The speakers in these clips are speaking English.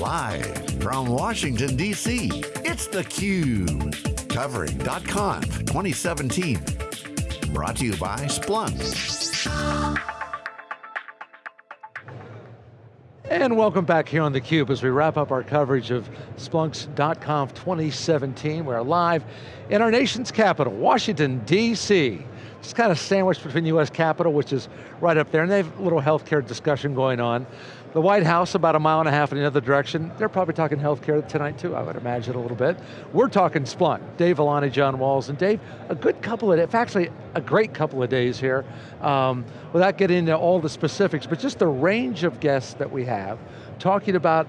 Live from Washington, D.C., it's theCUBE. Covering .conf 2017. Brought to you by Splunk. And welcome back here on theCUBE as we wrap up our coverage of Splunk's .conf 2017. We're live in our nation's capital, Washington, D.C. Just kind of sandwiched between the US Capitol, which is right up there, and they have a little healthcare discussion going on. The White House, about a mile and a half in the other direction, they're probably talking healthcare tonight too, I would imagine a little bit. We're talking Splunk. Dave Vellante, John Walls, and Dave, a good couple of, fact, actually a great couple of days here, um, without getting into all the specifics, but just the range of guests that we have, talking about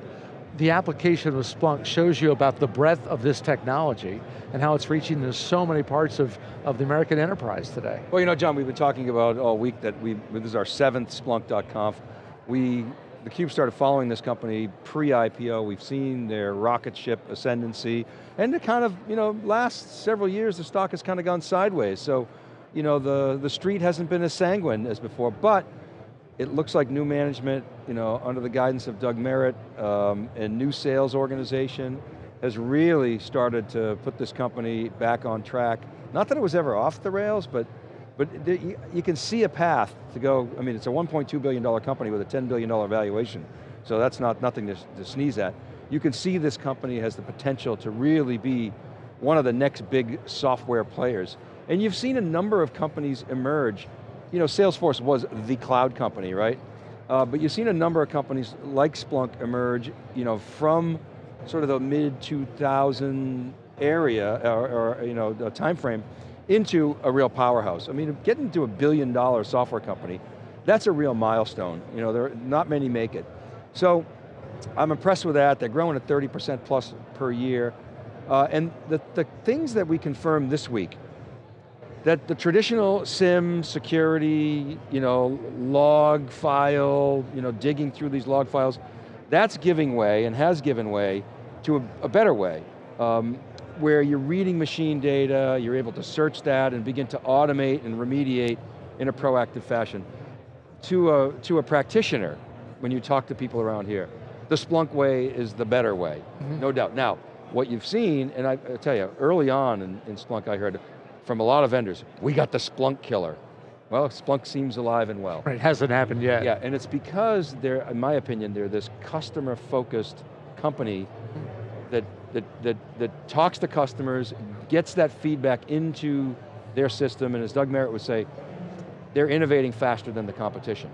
the application of Splunk shows you about the breadth of this technology and how it's reaching into so many parts of, of the American enterprise today. Well, you know, John, we've been talking about all week that we, this is our seventh Splunk.conf. We theCUBE started following this company pre-IPO. We've seen their rocket ship ascendancy, and the kind of, you know, last several years the stock has kind of gone sideways. So, you know, the, the street hasn't been as sanguine as before, but it looks like new management, you know, under the guidance of Doug Merritt, um, and new sales organization has really started to put this company back on track. Not that it was ever off the rails, but but you can see a path to go, I mean, it's a $1.2 billion company with a $10 billion valuation, so that's not nothing to, to sneeze at. You can see this company has the potential to really be one of the next big software players. And you've seen a number of companies emerge. You know, Salesforce was the cloud company, right? Uh, but you've seen a number of companies like Splunk emerge, you know, from sort of the mid 2000 area, or, or you know, time frame, into a real powerhouse. I mean, getting to a billion dollar software company, that's a real milestone. You know, there not many make it. So, I'm impressed with that. They're growing at 30% plus per year. Uh, and the, the things that we confirmed this week, that the traditional SIEM security, you know, log file, you know, digging through these log files, that's giving way and has given way to a, a better way. Um, where you're reading machine data, you're able to search that and begin to automate and remediate in a proactive fashion. To a, to a practitioner, when you talk to people around here, the Splunk way is the better way, mm -hmm. no doubt. Now, what you've seen, and I, I tell you, early on in, in Splunk I heard from a lot of vendors, we got the Splunk killer. Well, Splunk seems alive and well. Right, it hasn't happened yet. Yeah, and it's because they're, in my opinion, they're this customer-focused company that, that, that, that talks to customers, gets that feedback into their system, and as Doug Merritt would say, they're innovating faster than the competition.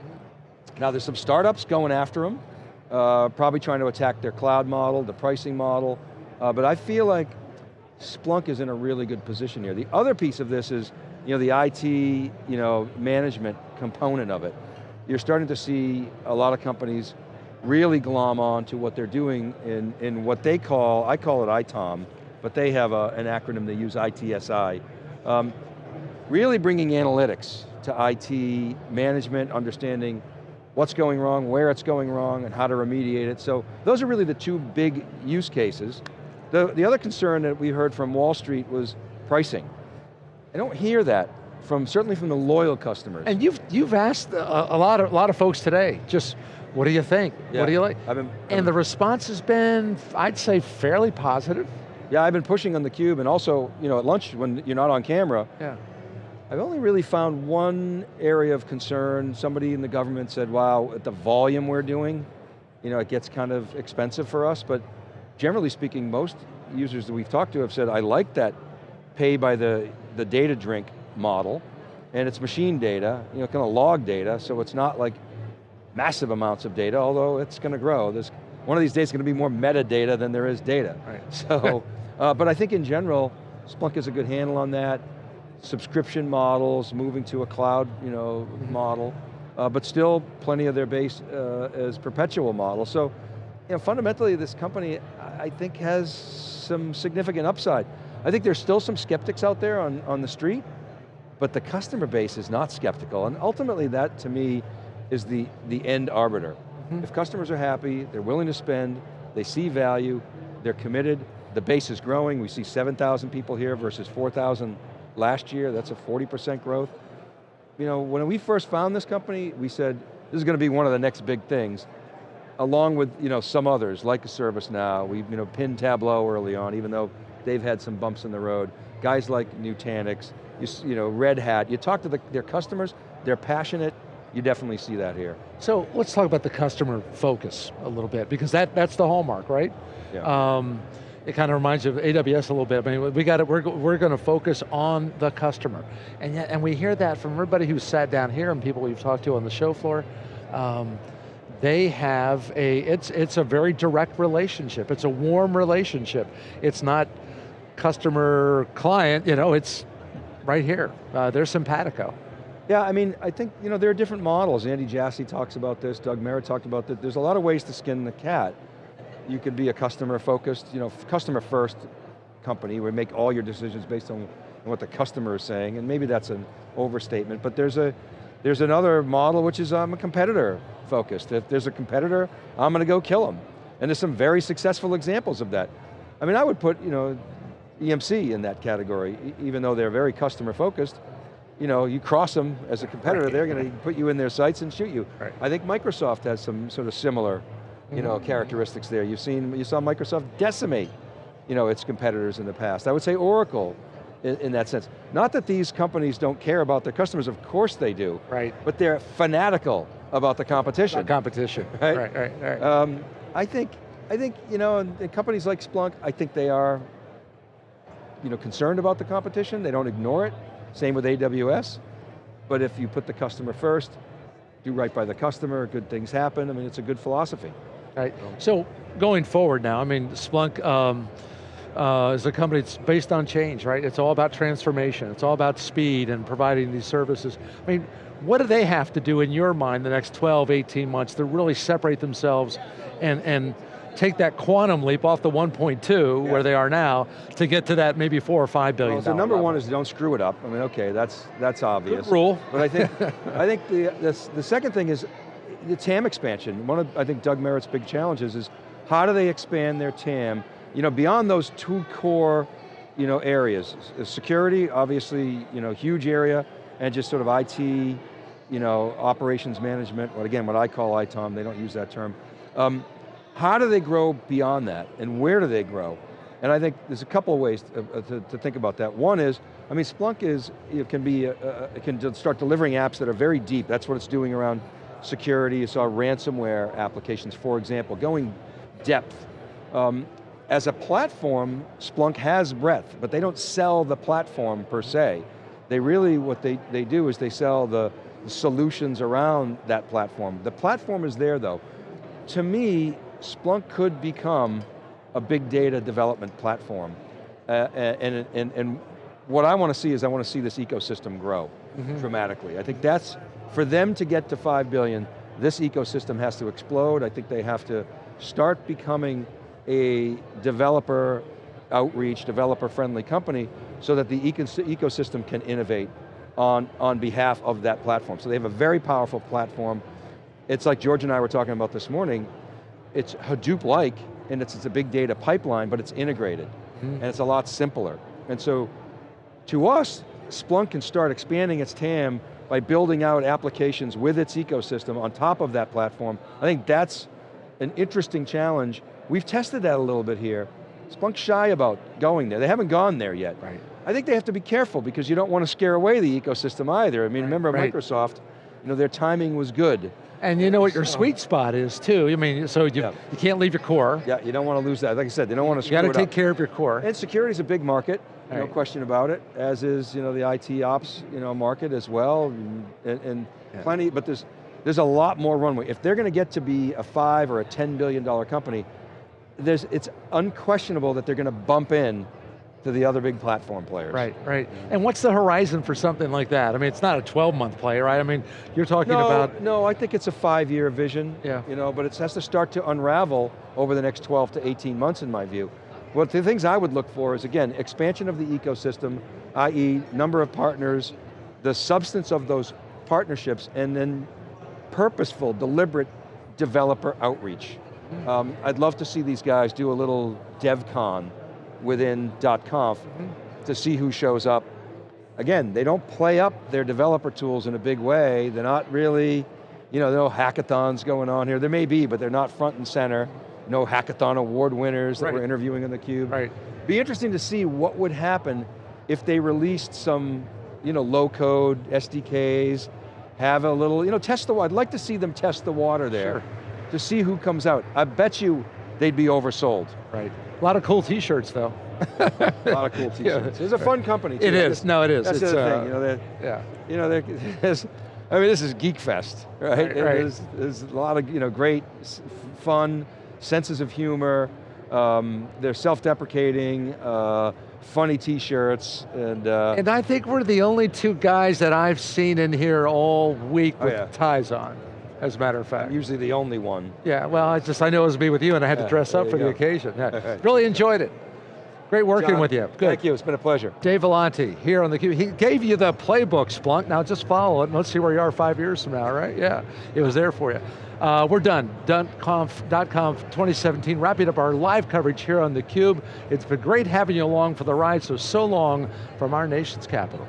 Now there's some startups going after them, uh, probably trying to attack their cloud model, the pricing model, uh, but I feel like Splunk is in a really good position here. The other piece of this is, you know, the IT, you know, management component of it. You're starting to see a lot of companies really glom on to what they're doing in, in what they call, I call it ITOM, but they have a, an acronym they use, ITSI. Um, really bringing analytics to IT management, understanding what's going wrong, where it's going wrong, and how to remediate it. So those are really the two big use cases. The, the other concern that we heard from Wall Street was pricing. I don't hear that from, certainly from the loyal customers. And you've, you've asked a, a lot, of, a lot of folks today, just what do you think? Yeah. What do you like? I've been, I've and the response has been, I'd say, fairly positive. Yeah, I've been pushing on theCUBE and also, you know, at lunch when you're not on camera, yeah. I've only really found one area of concern. Somebody in the government said, wow, at the volume we're doing, you know, it gets kind of expensive for us, but generally speaking, most users that we've talked to have said, I like that pay by the, the data drink model, and it's machine data, you know, kind of log data, so it's not like massive amounts of data, although it's going to grow. There's, one of these days is going to be more metadata than there is data. Right. So, uh, but I think in general, Splunk has a good handle on that. Subscription models, moving to a cloud you know, mm -hmm. model, uh, but still plenty of their base uh, as perpetual model. So, you know, fundamentally this company, I think has some significant upside. I think there's still some skeptics out there on, on the street, but the customer base is not skeptical, and ultimately that, to me, is the, the end arbiter. Mm -hmm. If customers are happy, they're willing to spend, they see value, they're committed, the base is growing, we see 7,000 people here versus 4,000 last year, that's a 40% growth. You know, when we first found this company, we said, this is going to be one of the next big things. Along with you know, some others, like a ServiceNow, we you know, pinned Tableau early on, even though they've had some bumps in the road. Guys like Nutanix, you, you know, Red Hat, you talk to the, their customers, they're passionate, you definitely see that here. So let's talk about the customer focus a little bit, because that, that's the hallmark, right? Yeah. Um, it kind of reminds you of AWS a little bit. I mean, we got it. We're, we're going to focus on the customer, and yet, and we hear that from everybody who's sat down here and people we've talked to on the show floor. Um, they have a, it's, it's a very direct relationship. It's a warm relationship. It's not customer client, you know, it's right here. Uh, they're simpatico. Yeah, I mean, I think you know there are different models. Andy Jassy talks about this. Doug Merritt talked about that. There's a lot of ways to skin the cat. You could be a customer focused, you know, customer first company where you make all your decisions based on what the customer is saying, and maybe that's an overstatement. But there's a there's another model which is I'm a competitor focused. If there's a competitor, I'm going to go kill them. And there's some very successful examples of that. I mean, I would put you know EMC in that category, even though they're very customer focused you know, you cross them as a competitor, right. they're going to put you in their sights and shoot you. Right. I think Microsoft has some sort of similar, you know, mm -hmm. characteristics there. You've seen, you saw Microsoft decimate, you know, its competitors in the past. I would say Oracle, in, in, that sense. Not that these companies don't care about their customers, of course they do. Right. But they're fanatical about the competition. About competition, right, right, right. right. Um, I think, I think, you know, companies like Splunk, I think they are, you know, concerned about the competition. They don't ignore it. Same with AWS, but if you put the customer first, do right by the customer, good things happen, I mean, it's a good philosophy. Right, so going forward now, I mean, Splunk um, uh, is a company that's based on change, right? It's all about transformation, it's all about speed and providing these services. I mean, what do they have to do in your mind the next 12, 18 months to really separate themselves and, and take that quantum leap off the 1.2, yeah. where they are now, to get to that maybe four or five billion well, so number level. one is don't screw it up. I mean, okay, that's that's obvious. Good rule. But I think, I think the, the, the second thing is the TAM expansion. One of, I think, Doug Merritt's big challenges is how do they expand their TAM, you know, beyond those two core, you know, areas. Security, obviously, you know, huge area, and just sort of IT, you know, operations management, what again, what I call ITOM, they don't use that term. Um, how do they grow beyond that, and where do they grow? And I think there's a couple of ways to, uh, to, to think about that. One is, I mean, Splunk is, it can be, uh, uh, it can start delivering apps that are very deep. That's what it's doing around security. You saw ransomware applications, for example, going depth. Um, as a platform, Splunk has breadth, but they don't sell the platform per se. They really, what they, they do is they sell the, the solutions around that platform. The platform is there though. To me, Splunk could become a big data development platform. Uh, and, and, and what I want to see is I want to see this ecosystem grow mm -hmm. dramatically. I think that's, for them to get to 5 billion, this ecosystem has to explode. I think they have to start becoming a developer outreach, developer friendly company so that the ecosystem can innovate on, on behalf of that platform. So they have a very powerful platform. It's like George and I were talking about this morning, it's Hadoop-like, and it's, it's a big data pipeline, but it's integrated, mm. and it's a lot simpler. And so, to us, Splunk can start expanding its TAM by building out applications with its ecosystem on top of that platform. I think that's an interesting challenge. We've tested that a little bit here. Splunk's shy about going there. They haven't gone there yet. Right. I think they have to be careful because you don't want to scare away the ecosystem either. I mean, right. remember right. Microsoft, you know, their timing was good. And you know what your sweet spot is too. I mean, so you, yeah. you can't leave your core. Yeah, you don't want to lose that. Like I said, they don't want to You got to take up. care of your core. And security is a big market, no question about it, as is you know, the IT ops you know, market as well, and, and yeah. plenty, but there's, there's a lot more runway. If they're going to get to be a five or a $10 billion company, there's, it's unquestionable that they're going to bump in to the other big platform players. Right, right. And what's the horizon for something like that? I mean, it's not a 12 month play, right? I mean, you're talking no, about... No, I think it's a five year vision, yeah. you know, but it has to start to unravel over the next 12 to 18 months in my view. What the things I would look for is, again, expansion of the ecosystem, i.e. number of partners, the substance of those partnerships, and then purposeful, deliberate developer outreach. Um, I'd love to see these guys do a little DevCon within .conf to see who shows up. Again, they don't play up their developer tools in a big way. They're not really you know, no hackathons going on here. There may be, but they're not front and center. No hackathon award winners that Right. we're interviewing on theCUBE. Right. Be interesting to see what would happen if they released some, you know, low code SDKs, have a little, you know, test the water. I'd like to see them test the water there Sure. To see who comes out. I bet you they'd be oversold. Right. A lot of cool t-shirts though. A lot of cool t-shirts. It's a fun company too. It is, no it is. That's it's, the uh, thing, you know, they're- Yeah. you know, I mean, this is Geek Fest, right? Right, right. There's, there's a lot of, you know, great, fun, senses of humor. Um, they're self-deprecating, uh, funny t-shirts, and, uh, And I think we're the only two guys that I've seen in here all week Oh, with yeah. ties on, as a matter of fact. I'm usually the only one. Yeah, well, I just, I know it was me with you and I had to dress up for the occasion. Yeah. really enjoyed it. Great working John, with you, good. Thank you, it's been a pleasure. Dave Vellante here on theCUBE. He gave you the playbook, Splunk. Now just follow it and let's see where you are five years from now, right? Yeah, it was there for you. Uh, we're done, .conf, .conf 2017, wrapping up our live coverage here on theCUBE. It's been great having you along for the ride, so so long from our nation's capital.